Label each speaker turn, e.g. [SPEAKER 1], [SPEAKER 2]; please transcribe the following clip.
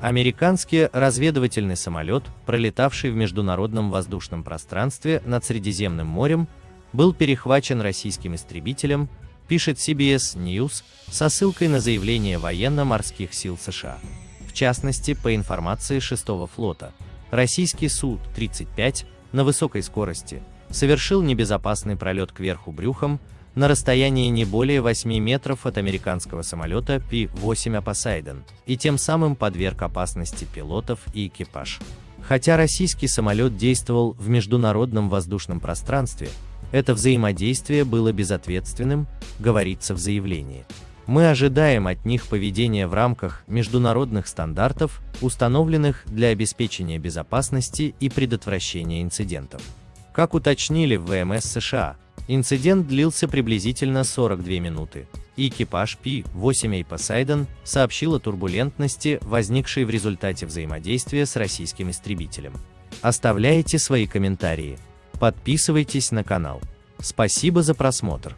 [SPEAKER 1] Американский разведывательный самолет, пролетавший в международном воздушном пространстве над Средиземным морем, был перехвачен российским истребителем, пишет CBS News со ссылкой на заявление военно-морских сил США. В частности, по информации 6-го флота, российский Су-35 на высокой скорости совершил небезопасный пролет кверху брюхом на расстоянии не более 8 метров от американского самолета P-8 Poseidon и тем самым подверг опасности пилотов и экипаж. Хотя российский самолет действовал в международном воздушном пространстве, это взаимодействие было безответственным, говорится в заявлении. Мы ожидаем от них поведения в рамках международных стандартов, установленных для обеспечения безопасности и предотвращения инцидентов. Как уточнили в ВМС США, инцидент длился приблизительно 42 минуты, экипаж P-8A Poseidon сообщил о турбулентности, возникшей в результате взаимодействия с российским истребителем. Оставляйте свои комментарии. Подписывайтесь на канал. Спасибо за просмотр.